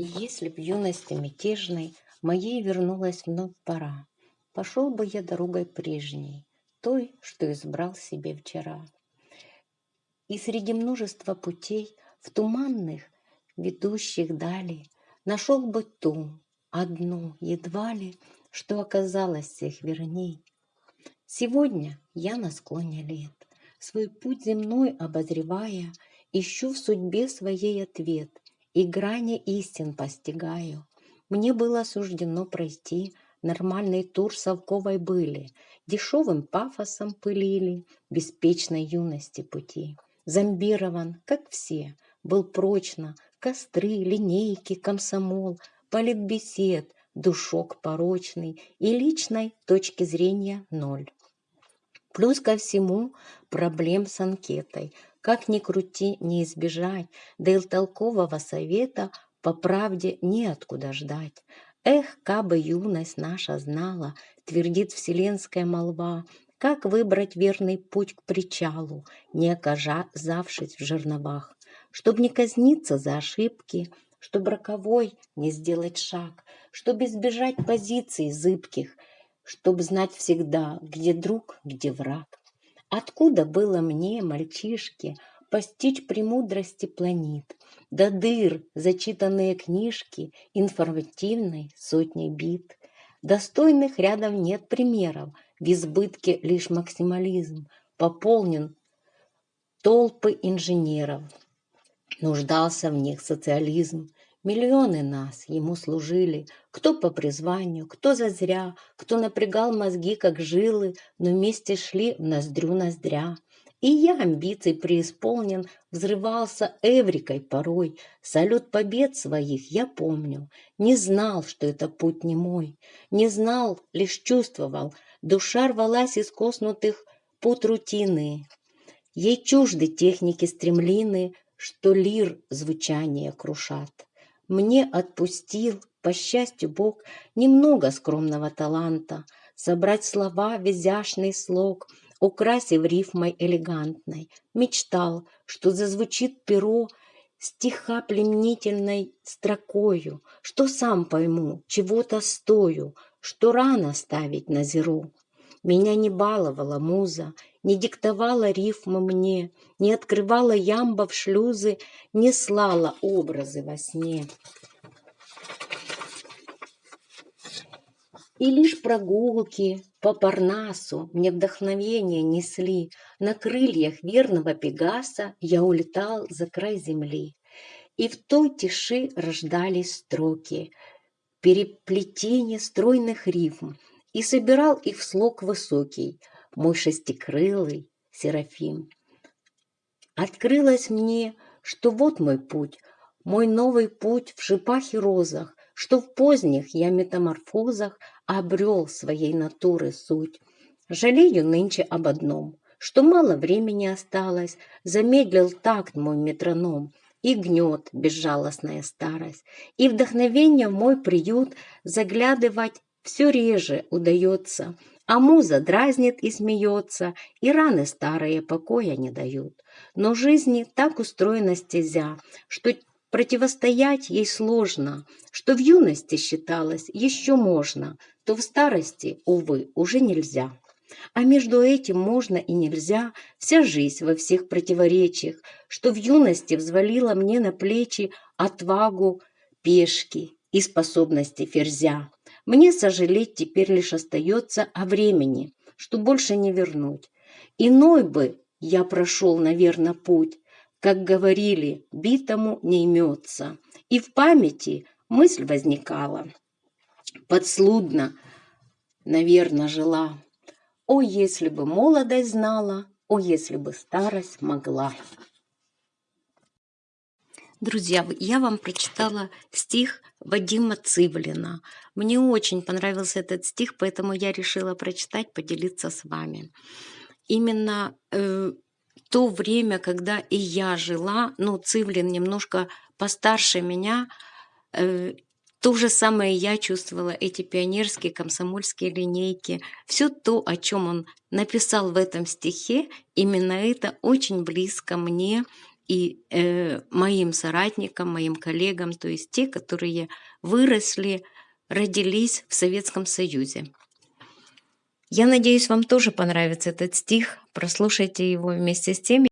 Если б юности мятежной Моей вернулась вновь пора, Пошел бы я дорогой прежней, Той, что избрал себе вчера. И среди множества путей, В туманных, ведущих дали, Нашел бы ту, одну, едва ли, Что оказалось всех верней. Сегодня я на склоне лет, Свой путь земной обозревая, Ищу в судьбе своей ответ И грани истин постигаю. Мне было суждено пройти Нормальный тур совковой были, Дешевым пафосом пылили Беспечной юности пути. Зомбирован, как все, был прочно Костры, линейки, комсомол, Политбесед, душок порочный И личной точки зрения ноль. Плюс ко всему проблем с анкетой. Как ни крути, не избежать, да и толкового совета по правде неоткуда ждать. Эх, кабы юность наша знала, твердит вселенская молва, как выбрать верный путь к причалу, не оказавшись в жерновах, чтоб не казниться за ошибки, чтоб роковой не сделать шаг, чтоб избежать позиций зыбких — чтоб знать всегда, где друг, где враг. Откуда было мне, мальчишке, постичь премудрости планет, до дыр зачитанные книжки информативной сотни бит. Достойных рядом нет примеров, в избытке лишь максимализм, пополнен толпы инженеров. Нуждался в них социализм, Миллионы нас ему служили, кто по призванию, кто зазря, кто напрягал мозги, как жилы, но вместе шли в ноздрю ноздря. И я амбиций преисполнен, взрывался эврикой порой. Салют побед своих я помню. Не знал, что это путь не мой. Не знал, лишь чувствовал. Душа рвалась из коснутых пут рутины. Ей чужды техники стремлины, что лир звучание крушат. Мне отпустил, по счастью, Бог, немного скромного таланта, собрать слова в изящный слог, украсив рифмой элегантной. Мечтал, что зазвучит перо стиха пленительной строкою, что сам пойму, чего-то стою, что рано ставить на зеру. Меня не баловала муза, не диктовала рифмы мне, не открывала ямба в шлюзы, не слала образы во сне. И лишь прогулки по Парнасу мне вдохновение несли, На крыльях верного Пегаса я улетал за край земли. И в той тиши рождались строки, переплетение стройных рифм, И собирал их в слог высокий — мой шестикрылый Серафим. Открылось мне, что вот мой путь, мой новый путь в шипах и розах, что в поздних я метаморфозах обрел своей натуры суть. Жалею нынче об одном, что мало времени осталось, замедлил такт мой метроном, и гнет безжалостная старость, и вдохновение в мой приют заглядывать все реже удается, а муза дразнит и смеется, и раны старые покоя не дают. Но жизни так устроена стезя, что противостоять ей сложно, что в юности считалось еще можно, то в старости, увы, уже нельзя. А между этим можно и нельзя, вся жизнь во всех противоречиях, что в юности взвалила мне на плечи отвагу пешки и способности ферзя. Мне сожалеть теперь лишь остается о времени, что больше не вернуть. Иной бы я прошел, наверное, путь, как говорили, битому не имется. И в памяти мысль возникала. Подслудно, наверное, жила. О, если бы молодость знала, о, если бы старость могла. Друзья, я вам прочитала стих Вадима Цивлина. Мне очень понравился этот стих, поэтому я решила прочитать, поделиться с вами. Именно э, то время, когда и я жила, ну, Цивлин немножко постарше меня, э, то же самое я чувствовала, эти пионерские, комсомольские линейки. Все то, о чем он написал в этом стихе, именно это очень близко мне – и э, моим соратникам, моим коллегам, то есть те, которые выросли, родились в Советском Союзе. Я надеюсь, вам тоже понравится этот стих. Прослушайте его вместе с теми,